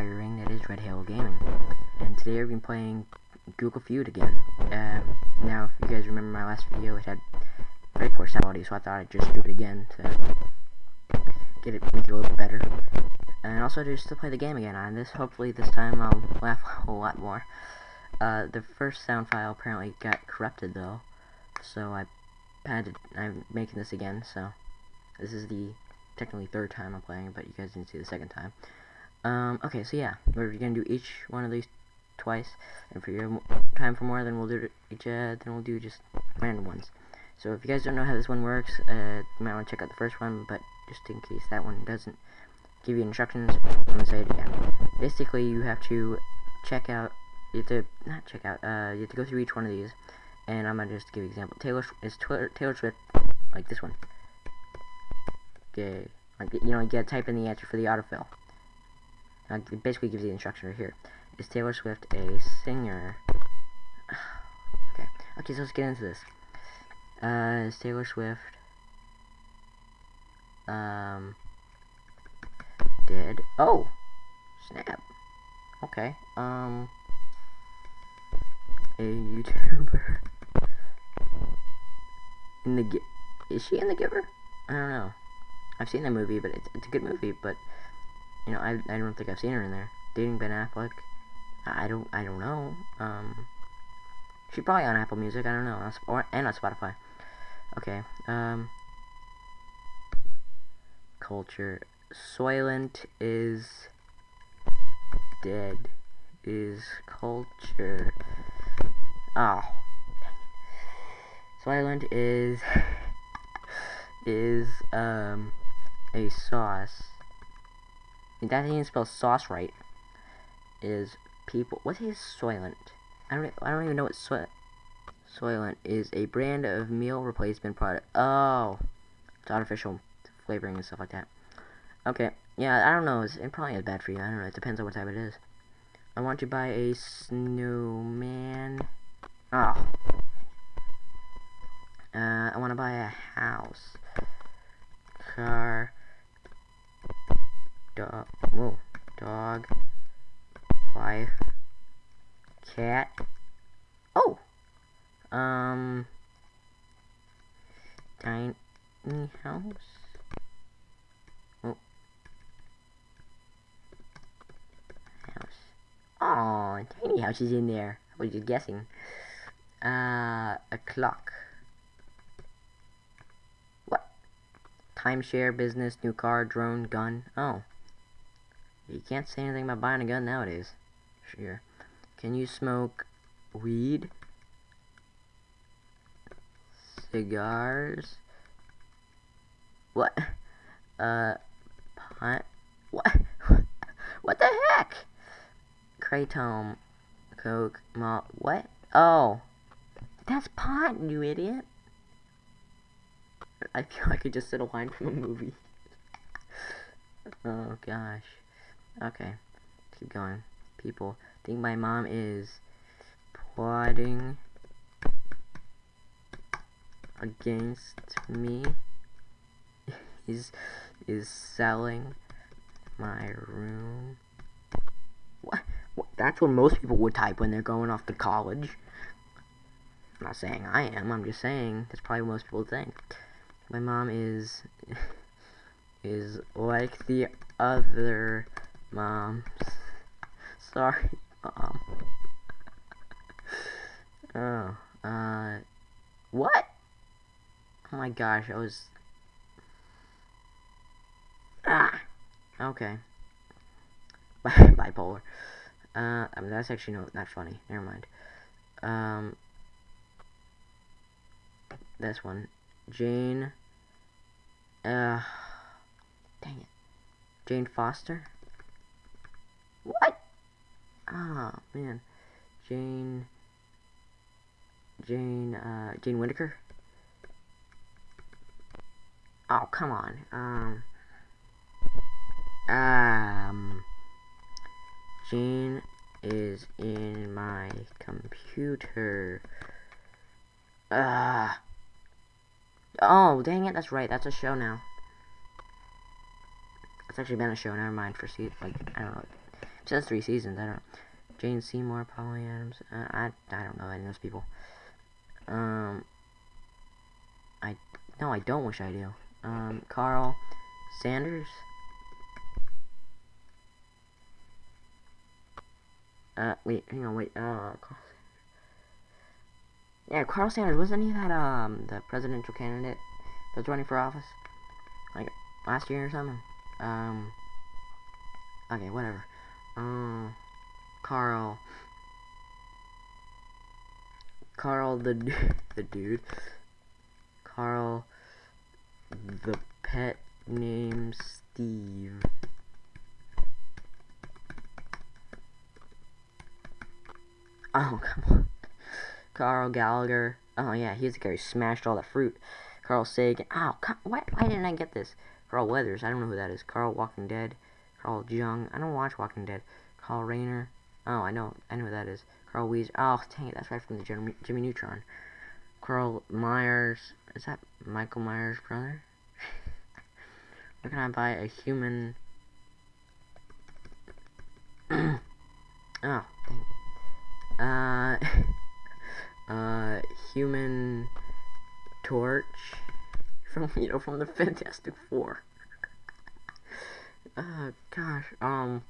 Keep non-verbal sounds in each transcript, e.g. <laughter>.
that is Red Halo Gaming. And today I've been playing Google Feud again. Um, now, if you guys remember my last video, it had very poor sound quality, so I thought I'd just do it again to get it, make it a little bit better. And also just to play the game again on this. Hopefully this time I'll <laughs> laugh a lot more. Uh, the first sound file apparently got corrupted though, so I had to, I'm making this again, so this is the technically third time I'm playing, but you guys didn't see the second time. Um, okay, so yeah, we're gonna do each one of these twice, and for your time for more, then we'll do each, uh, then we'll do just random ones. So if you guys don't know how this one works, uh, you might want to check out the first one, but just in case that one doesn't give you instructions, I'm gonna say it again. Basically, you have to check out, you have to, not check out, uh, you have to go through each one of these, and I'm gonna just give you an example. Taylor is Taylor Swift, like this one. Okay, like you know, you gotta type in the answer for the autofill. Like, it basically gives the instruction right here. Is Taylor Swift a singer? <sighs> okay, okay, so let's get into this. Uh, is Taylor Swift um dead? Oh, snap. Okay, um, a YouTuber <laughs> in the is she in the Giver? I don't know. I've seen the movie, but it's, it's a good movie. But you know, I I don't think I've seen her in there. Dating Ben Affleck. I don't I don't know. Um, she's probably on Apple Music. I don't know, or and on Spotify. Okay. Um, culture. Soylent is dead. Is culture. Oh. Soylent is is um a sauce. That didn't spell sauce right. Is people? What is Soylent? I don't. I don't even know what soy. Soylent is a brand of meal replacement product. Oh, it's artificial flavoring and stuff like that. Okay. Yeah, I don't know. It's, it probably is bad for you. I don't know. It depends on what type it is. I want to buy a snowman. Oh. Uh, I want to buy a house. Car dog, whoa, dog, wife, cat. Oh, um, tiny house. Oh, house. Tiny house in there. I was just guessing. Uh, a clock. What? Timeshare, business, new car, drone, gun. Oh. You can't say anything about buying a gun nowadays. Sure. Can you smoke weed? Cigars? What? Uh, pot? What? <laughs> what the heck? Kratom, Coke, malt, what? Oh. That's pot, you idiot. I feel like I just said a line from a movie. oh gosh. Okay, keep going. People think my mom is plotting against me. <laughs> is is selling my room. That's what most people would type when they're going off to college. I'm not saying I am. I'm just saying that's probably what most people think. My mom is <laughs> is like the other Mom. <laughs> Sorry, Mom. <laughs> oh, uh, what? Oh my gosh, I was... Ah! Okay. Bipolar. Uh, I mean, that's actually no, not funny. Never mind. Um, this one. Jane. Uh, dang it. Jane Foster? What? Ah, oh, man. Jane... Jane, uh, Jane Whittaker? Oh, come on. Um... Um... Jane is in my computer. Ah. Oh, dang it, that's right. That's a show now. It's actually been a show. Never mind. For see, like I don't know, says three seasons. I don't know. Jane Seymour, Polly Adams. Uh, I I don't know any of those people. Um, I no, I don't wish I do. Um, Carl Sanders. Uh, wait, hang on, wait. Uh, Carl yeah, Carl Sanders wasn't he that um the presidential candidate that's running for office like last year or something? Um. Okay, whatever. Um, Carl. Carl the <laughs> the dude. Carl the pet name Steve. Oh, come on. Carl Gallagher. Oh, yeah, he's the guy who smashed all the fruit. Carl Sagan. Oh, why, why didn't I get this? Carl Weathers. I don't know who that is. Carl Walking Dead. Carl Jung. I don't watch Walking Dead. Carl Reiner. Oh, I know. I know who that is. Carl Wheezer. Oh, dang it. That's right from the Jimmy, Jimmy Neutron. Carl Myers. Is that Michael Myers' brother? <laughs> Where can I buy a human... Uh... <laughs> uh, Human Torch from <laughs> you know from the Fantastic Four. uh, gosh, um,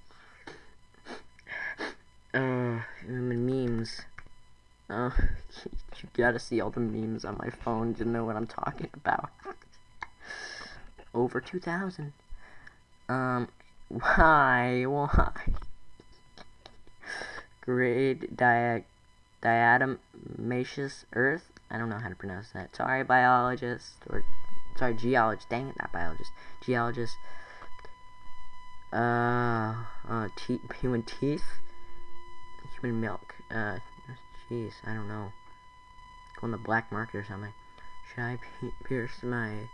<laughs> uh, memes. Uh, you gotta see all the memes on my phone to know what I'm talking about. Over 2,000. Um, why, why? Grade diag diatomaceous earth. I don't know how to pronounce that. Sorry, biologist. Or, sorry, geologist. Dang it, not biologist. Geologist. Uh, uh, te human teeth. Human milk. Uh, jeez, I don't know. Go on the black market or something. Should I pierce my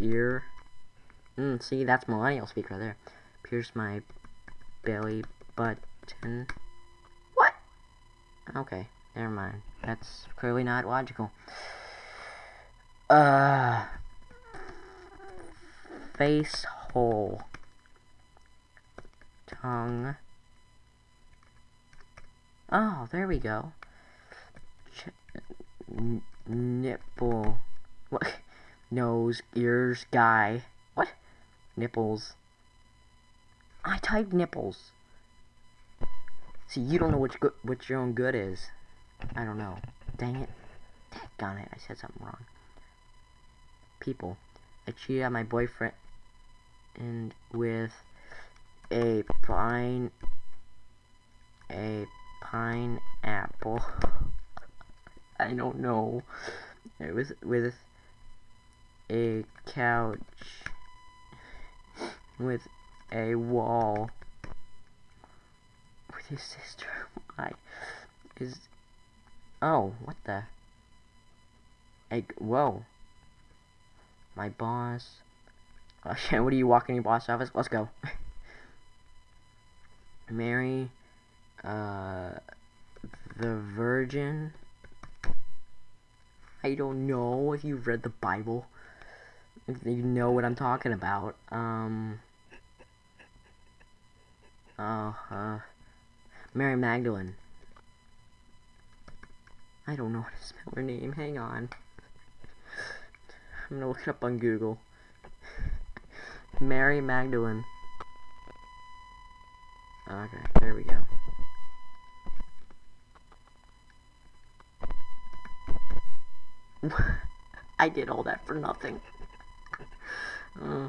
ear? Mm, see, that's millennial speak right there. Pierce my belly button. Okay, never mind. That's clearly not logical. Uh, face hole. Tongue. Oh, there we go. Ch nipple. What? <laughs> Nose, ears, guy. What? Nipples. I typed nipples. See, you don't know what, good, what your own good is. I don't know. Dang it. Dang it, I said something wrong. People. I cheated on my boyfriend and with a pine a pineapple. <laughs> I don't know. It was with a couch with a wall his sister. Why is... Oh, what the... Egg... Whoa. My boss... <laughs> Okay, what are you walking in your boss office? Let's go. <laughs> Mary... Uh... The Virgin... I don't know if you've read the Bible. If you know what I'm talking about. Um... Oh, uh... Mary Magdalene. I don't know how to spell her name. Hang on. I'm gonna look it up on Google. Mary Magdalene. Okay, there we go. <laughs> I did all that for nothing. uh,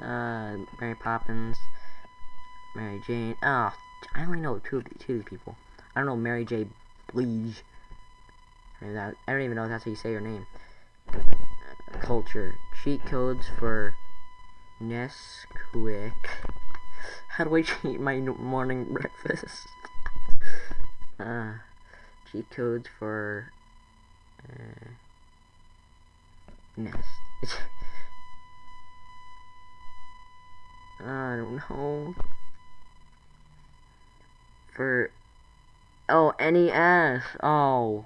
uh, Mary Poppins, Mary Jane. Oh, I only know two of the, two people. I don't know Mary J. Blige. I don't even know if that's how you say her name. Culture. Cheat codes for Nesquik. How do I cheat my morning breakfast? <laughs> uh, cheat codes for uh, Nest. <laughs> I don't know for oh NES. Oh,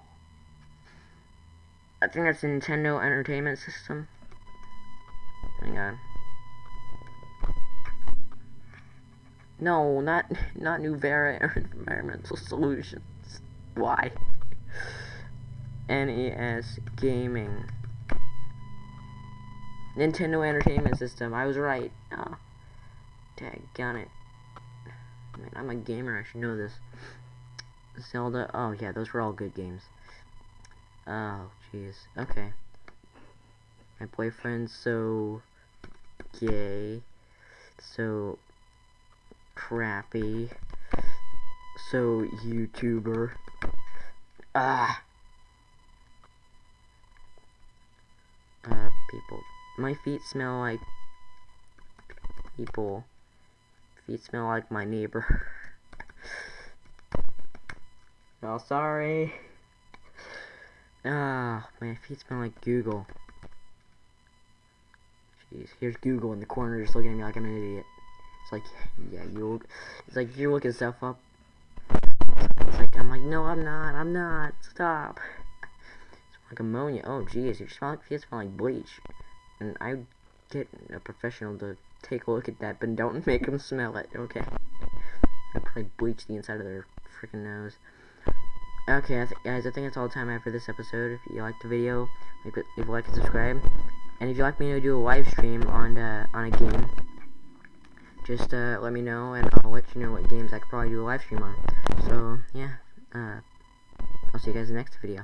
I think that's Nintendo Entertainment System. Hang on. No, not not Nuvera Environmental Solutions. Why? NES Gaming. Nintendo Entertainment System. I was right. Oh, daggone it. I'm a gamer. I should know this. Zelda. Oh yeah, those were all good games. Oh jeez. Okay. My boyfriend's so gay. So crappy. So YouTuber. Ah. Uh, people. My feet smell like people. Feet smell like my neighbor. <laughs> oh, sorry. Ah, my feet smell like Google. Jeez, here's Google in the corner just looking at me like I'm an idiot. It's like, yeah, you it's like you're looking stuff up. It's like, I'm like, no, I'm not, I'm not, stop. It's like ammonia. Oh, jeez, you smell like, you smell like bleach. And I get a professional to take a look at that, but don't make them smell it, okay? I probably bleach the inside of their freaking nose. Okay, I guys, I think that's all the time I have for this episode. If you liked the video, leave, a like and subscribe. And if you'd like me to do a live stream on uh, on a game, just uh, let me know, and I'll let you know what games I could probably do a live stream on. So, yeah, uh, I'll see you guys in the next video.